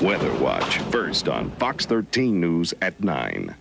Weather Watch, first on Fox 13 News at 9.